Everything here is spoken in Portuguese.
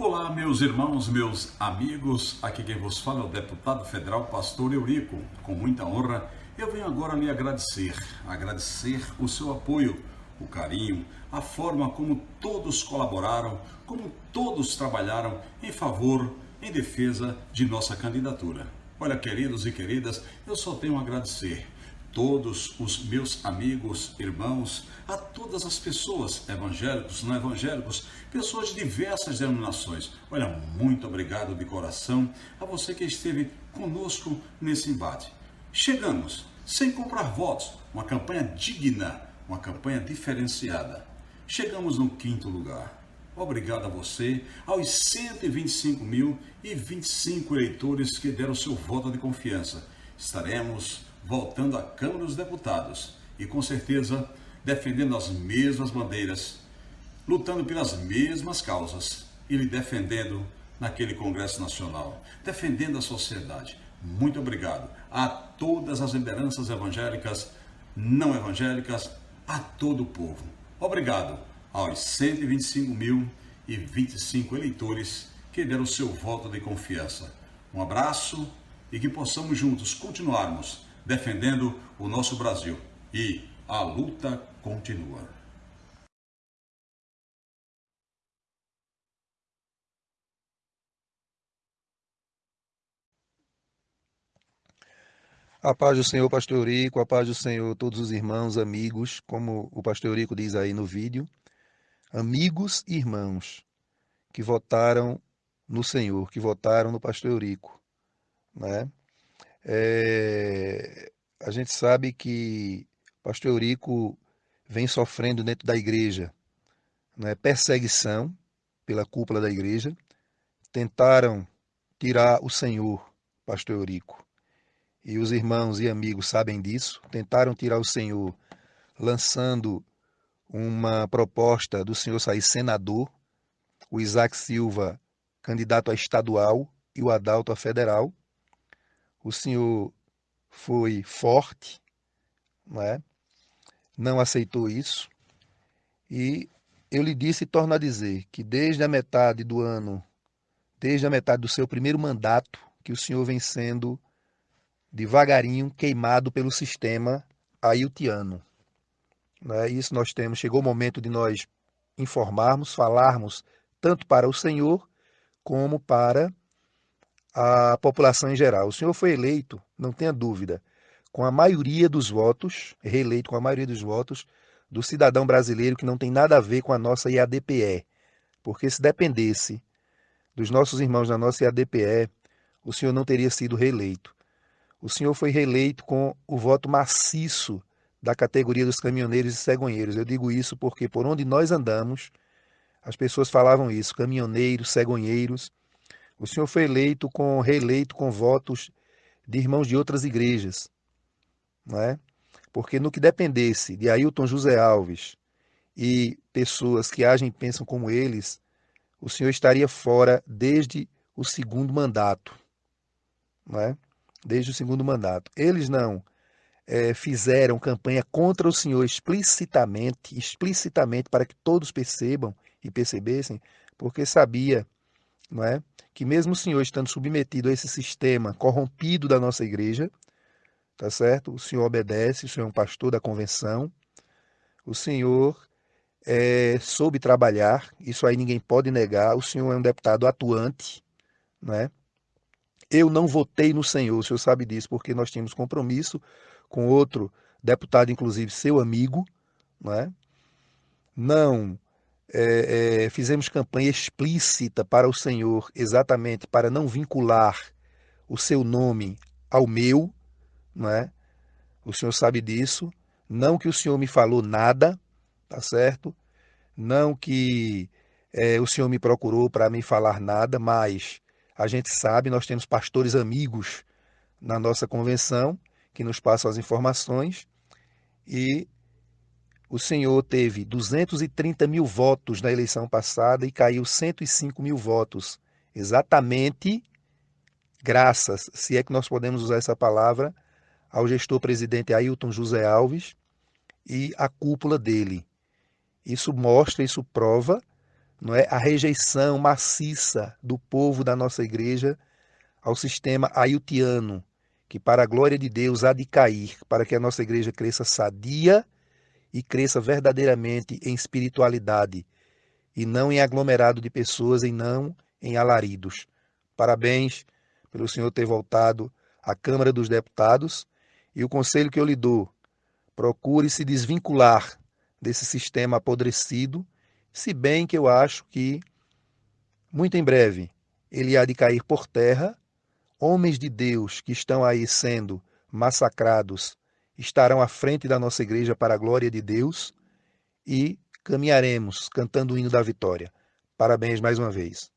Olá, meus irmãos, meus amigos. Aqui quem vos fala é o deputado federal Pastor Eurico. Com muita honra, eu venho agora lhe agradecer, agradecer o seu apoio, o carinho, a forma como todos colaboraram, como todos trabalharam em favor, em defesa de nossa candidatura. Olha, queridos e queridas, eu só tenho a agradecer todos os meus amigos, irmãos, a todas as pessoas, evangélicos, não evangélicos, pessoas de diversas denominações. Olha, muito obrigado de coração a você que esteve conosco nesse embate. Chegamos, sem comprar votos, uma campanha digna, uma campanha diferenciada. Chegamos no quinto lugar. Obrigado a você, aos 125.025 eleitores que deram seu voto de confiança. Estaremos voltando à Câmara dos Deputados e com certeza defendendo as mesmas bandeiras, lutando pelas mesmas causas e lhe defendendo naquele Congresso Nacional, defendendo a sociedade. Muito obrigado a todas as lideranças evangélicas, não evangélicas, a todo o povo. Obrigado aos 125.025 eleitores que deram seu voto de confiança. Um abraço e que possamos juntos continuarmos defendendo o nosso Brasil. E a luta continua. A paz do Senhor, Pastor Eurico, a paz do Senhor, todos os irmãos, amigos, como o Pastor Eurico diz aí no vídeo, amigos e irmãos que votaram no Senhor, que votaram no Pastor Eurico, né? É, a gente sabe que o pastor Eurico vem sofrendo dentro da igreja né, perseguição pela cúpula da igreja. Tentaram tirar o Senhor, pastor Eurico. E os irmãos e amigos sabem disso. Tentaram tirar o Senhor lançando uma proposta do senhor sair senador, o Isaac Silva candidato a estadual e o Adalto a federal o senhor foi forte, não, é? não aceitou isso, e eu lhe disse e torno a dizer que desde a metade do ano, desde a metade do seu primeiro mandato, que o senhor vem sendo devagarinho queimado pelo sistema ailtiano. Né? Isso nós temos, chegou o momento de nós informarmos, falarmos tanto para o Senhor como para a população em geral. O senhor foi eleito, não tenha dúvida, com a maioria dos votos, reeleito com a maioria dos votos do cidadão brasileiro que não tem nada a ver com a nossa IADPE. Porque se dependesse dos nossos irmãos da nossa IADPE, o senhor não teria sido reeleito. O senhor foi reeleito com o voto maciço da categoria dos caminhoneiros e cegonheiros. Eu digo isso porque por onde nós andamos, as pessoas falavam isso, caminhoneiros, cegonheiros, o senhor foi eleito com reeleito com votos de irmãos de outras igrejas, não é? Porque no que dependesse de Ailton José Alves e pessoas que agem e pensam como eles, o senhor estaria fora desde o segundo mandato, não é? Desde o segundo mandato. Eles não é, fizeram campanha contra o senhor explicitamente, explicitamente para que todos percebam e percebessem, porque sabia não é? que mesmo o senhor estando submetido a esse sistema corrompido da nossa igreja, tá certo? O senhor obedece, o senhor é um pastor da convenção, o senhor é, soube trabalhar, isso aí ninguém pode negar, o senhor é um deputado atuante, né? Eu não votei no senhor, o senhor sabe disso, porque nós tínhamos compromisso com outro deputado, inclusive seu amigo, né? não é, é, fizemos campanha explícita para o Senhor, exatamente para não vincular o seu nome ao meu, não é? O Senhor sabe disso. Não que o Senhor me falou nada, tá certo? Não que é, o Senhor me procurou para me falar nada, mas a gente sabe, nós temos pastores amigos na nossa convenção que nos passam as informações e o senhor teve 230 mil votos na eleição passada e caiu 105 mil votos. Exatamente graças, se é que nós podemos usar essa palavra, ao gestor presidente Ailton José Alves e a cúpula dele. Isso mostra, isso prova não é a rejeição maciça do povo da nossa igreja ao sistema aiutiano, que para a glória de Deus há de cair, para que a nossa igreja cresça sadia e cresça verdadeiramente em espiritualidade, e não em aglomerado de pessoas e não em alaridos. Parabéns pelo senhor ter voltado à Câmara dos Deputados e o conselho que eu lhe dou: procure se desvincular desse sistema apodrecido, se bem que eu acho que muito em breve ele há de cair por terra. Homens de Deus que estão aí sendo massacrados estarão à frente da nossa igreja para a glória de Deus e caminharemos cantando o hino da vitória. Parabéns mais uma vez.